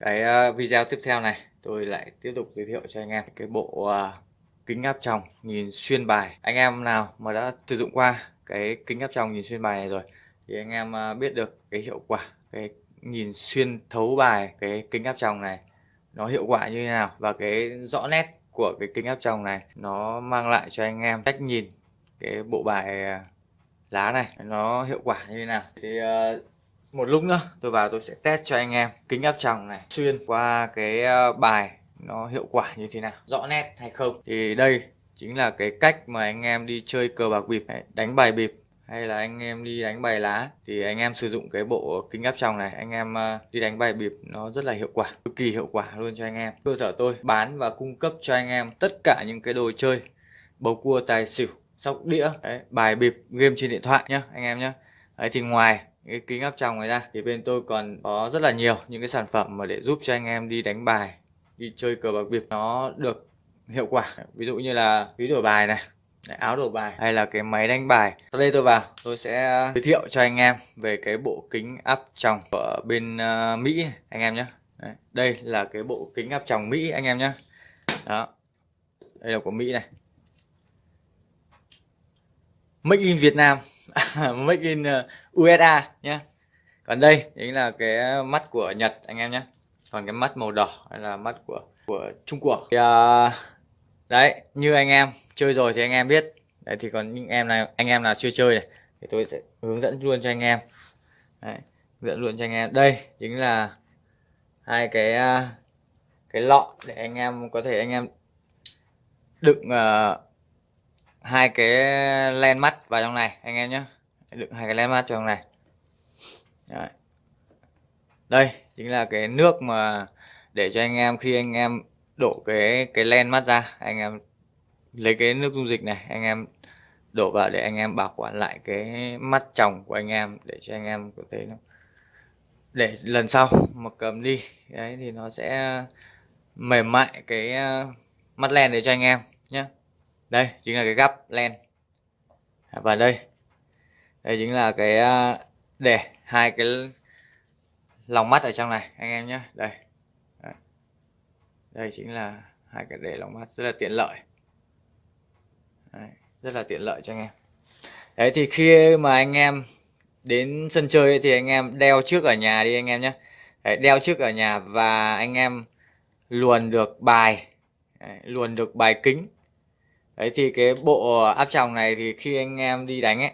Cái ờ, video tiếp theo này, tôi lại tiếp tục giới thiệu cho anh em cái bộ ờ, kính áp tròng nhìn xuyên bài. Anh em nào mà đã sử dụng qua cái kính áp tròng nhìn xuyên bài này rồi thì anh em ờ, biết được cái hiệu quả, cái nhìn xuyên thấu bài, cái kính áp tròng này nó hiệu quả như thế nào và cái rõ nét của cái kính áp tròng này nó mang lại cho anh em cách nhìn cái bộ bài lá này nó hiệu quả như thế nào thì một lúc nữa tôi vào tôi sẽ test cho anh em kính áp tròng này. Xuyên qua cái ờ, bài nó hiệu quả như thế nào rõ nét hay không? Thì đây chính là cái cách mà anh em đi chơi cờ bạc bịp đánh bài bịp. Hay là anh em đi đánh bài lá thì anh em sử dụng cái bộ kính áp tròng này. Anh em ờ, đi đánh bài bịp nó rất là hiệu quả cực kỳ hiệu quả luôn cho anh em. Cơ sở tôi bán và cung cấp cho anh em tất cả những cái đồ chơi bầu cua tài xỉu sóc đĩa. Đấy, bài bịp game trên điện thoại nhá anh em nhá. Đấy thì ngoài cái kính áp tròng này ra. Thì bên tôi còn có rất là nhiều những cái sản phẩm mà để giúp cho anh em đi đánh bài đi chơi cờ bạc biệt nó được hiệu quả. Ví dụ như là ví đổi bài này áo đổi bài hay là cái máy đánh bài. Sau đây tôi vào tôi sẽ giới thiệu cho anh em về cái bộ kính áp tròng ở bên uh, Mỹ này, anh em nhé. Đây là cái bộ kính áp tròng Mỹ anh em nhé. Đó đây là của Mỹ này. Make in Việt Nam Make in uh, USA nhé. Còn đây chính là cái mắt của Nhật anh em nhé. Còn cái mắt màu đỏ là mắt của của Trung Quốc. Thì, uh, đấy như anh em chơi rồi thì anh em biết. Đấy thì còn những em này anh em nào chưa chơi này thì tôi sẽ hướng dẫn luôn cho anh em. Đấy, hướng dẫn luôn cho anh em. Đây chính là hai cái uh, cái lọ để anh em có thể anh em đựng uh, hai cái len mắt vào trong này, anh em nhé đựng hai cái len mắt trong này. Đấy. đây, chính là cái nước mà để cho anh em, khi anh em đổ cái cái len mắt ra, anh em lấy cái nước dung dịch này, anh em đổ vào để anh em bảo quản lại cái mắt tròng của anh em để cho anh em có thể nó để lần sau mà cầm đi. Đấy, thì nó sẽ mềm mại cái ờ, mắt len để cho anh em nhé đây chính là cái gắp len. À, và đây. Đây chính là cái à, để hai cái lòng mắt ở trong này anh em nhé. Đây. Đây chính là hai cái để lòng mắt rất là tiện lợi. Đấy, rất là tiện lợi cho anh em. Đấy thì khi mà anh em đến sân chơi ấy, thì anh em đeo trước ở nhà đi anh em nhé. Đấy, đeo trước ở nhà và anh em luồn được bài. Đấy, luồn được bài kính đấy thì cái bộ áp tròng này thì khi anh em đi đánh ấy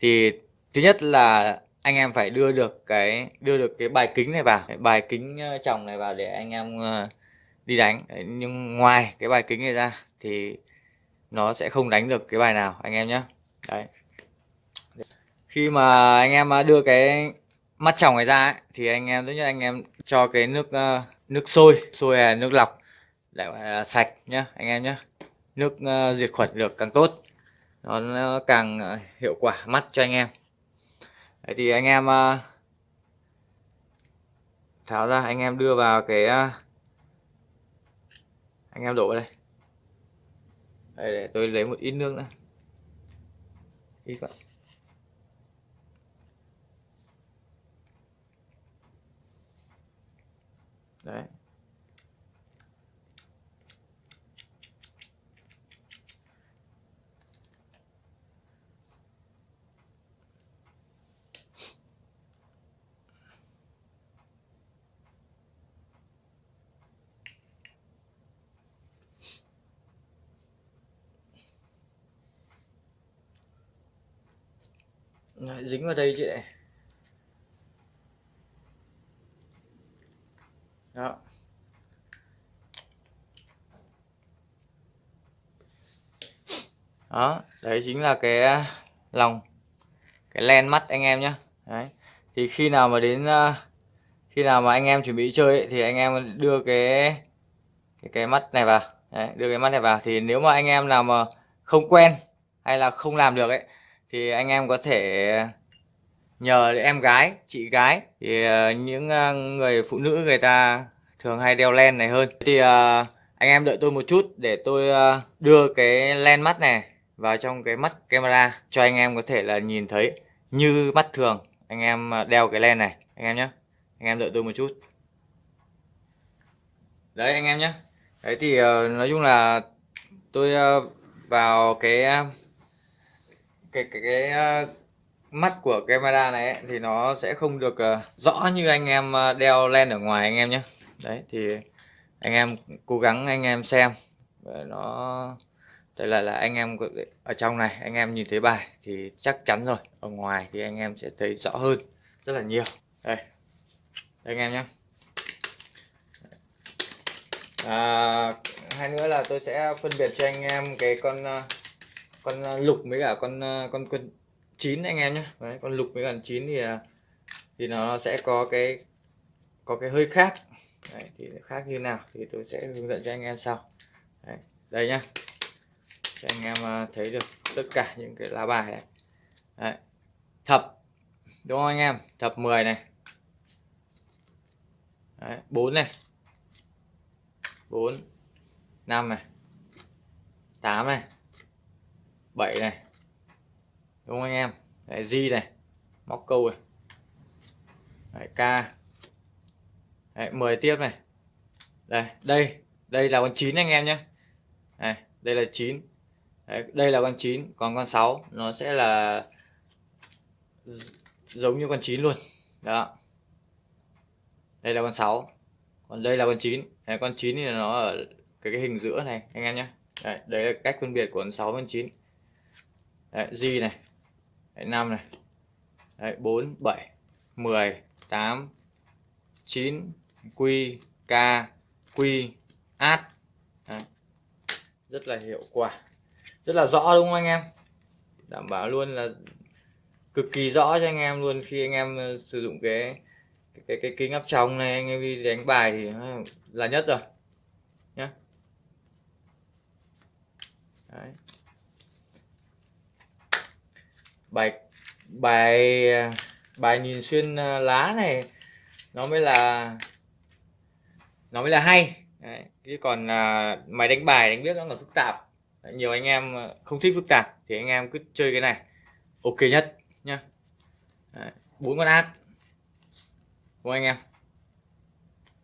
thì thứ nhất là anh em phải đưa được cái đưa được cái bài kính này vào. Cái bài kính ờ, tròng này vào để anh em ờ, đi đánh. Đấy, nhưng ngoài cái bài kính này ra thì nó sẽ không đánh được cái bài nào anh em nhé đấy. Khi mà anh em ờ, đưa cái mắt tròng này ra ấy, thì anh em thứ nhất anh em cho cái nước nước sôi sôi là nước lọc để sạch nhá anh em nhé nước uh, diệt khuẩn được càng tốt nó càng uh, hiệu quả mắt cho anh em. Đấy thì anh em uh, tháo ra anh em đưa vào cái uh, anh em đổ vào đây. Đây để tôi lấy một ít nước nữa. Ít vậy đấy. Đấy, dính vào đây chị này. Đó. Đó đấy chính là cái à, lòng cái len mắt anh em nhé đấy thì khi nào mà đến à, khi nào mà anh em chuẩn bị chơi ấy, thì anh em đưa cái cái cái mắt này vào. Đấy, đưa cái mắt này vào. Thì nếu mà anh em nào mà không quen hay là không làm được ấy thì anh em có thể nhờ em gái, chị gái, thì ờ, những ờ, người phụ nữ người ta thường hay đeo len này hơn. Thì ờ, anh em đợi tôi một chút để tôi đưa cái len mắt này vào trong cái mắt camera cho anh em có thể là nhìn thấy như mắt thường anh em đeo cái len này. Anh em nhé anh em đợi tôi một chút. Đấy, anh em nhé đấy, thì nói chung là tôi vào cái cái cái, cái uh, mắt của camera này ấy, thì nó sẽ không được uh, rõ như anh em ờ, đeo len ở ngoài anh em nhé đấy thì anh em cố gắng anh em xem. Nó đây là là anh em ở trong này anh em nhìn thấy bài thì chắc chắn rồi. Ở ngoài thì anh em sẽ thấy rõ hơn rất là nhiều. Đây, đây anh em nhé à, hai nữa là tôi sẽ phân biệt cho anh em cái con con à, lục với cả con à, con con chín anh em nhé Đấy, con lục với cả chín thì à, thì nó sẽ có cái có cái hơi khác. Đấy, thì khác như nào thì tôi sẽ hướng dẫn cho anh em sau. Đấy, đây nhá. Cho anh em thấy được tất cả những cái lá bài này. Đấy. thập đúng không anh em? Thập 10 này. Đấy, 4 này. 4 5 này. 8 này. 7 này. Đúng không anh em? Đấy, G này móc câu này. Đấy, K. Đấy, 10 tiếp này. Đây đây đây là con 9 anh em nhé đây, đây là 9 Đấy, đây là con 9 còn con 6 nó sẽ là giống như con 9 luôn. Đó. Đây là con 6 còn đây là con 9 đấy, con 9 thì nó ở cái, cái hình giữa này anh em nhé đấy, đấy là cách phân biệt của con 6 con 9 đấy, G này. Đấy, 5 này. Đấy, 4 7 10 8 9 Q K Q át đấy. rất là hiệu quả. Rất là rõ đúng không anh em? Đảm bảo luôn là cực kỳ rõ cho anh em luôn khi anh em ờ, sử dụng cái cái cái kính áp tròng này anh em đi đánh bài thì là nhất rồi. Nhé Đấy. Bài bài bài nhìn xuyên à, lá này, nó mới là, nó mới là hay. Đấy. chứ còn à, mày máy đánh bài đánh biết nó là phức tạp. Nhiều anh em à, không thích phức tạp thì anh em cứ chơi cái này. Ok nhất nhá. Bốn con át đúng anh em?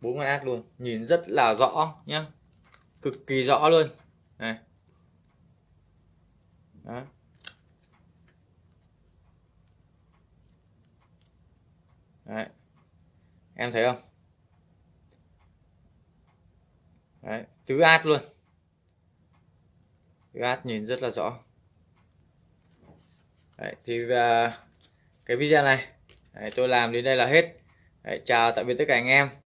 Bốn con át luôn. Nhìn rất là rõ nhá. Cực kỳ rõ luôn. Này. Đó. Đấy. em thấy không Đấy. tứ át luôn gát nhìn rất là rõ Đấy, thì uh, cái video này Đấy, tôi làm đến đây là hết Đấy, chào tạm biệt tất cả anh em